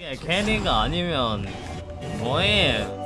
이게 걔네가 아니면 뭐해?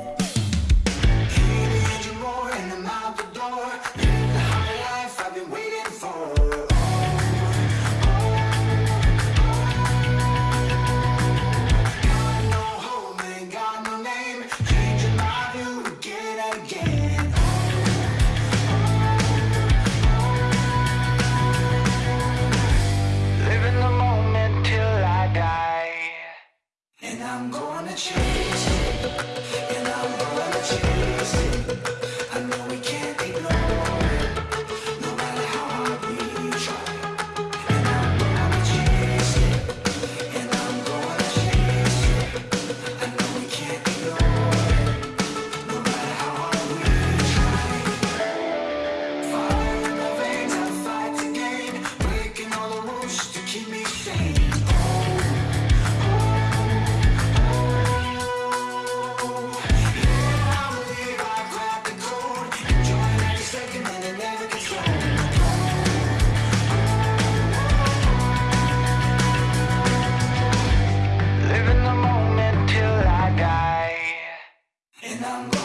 and I'm going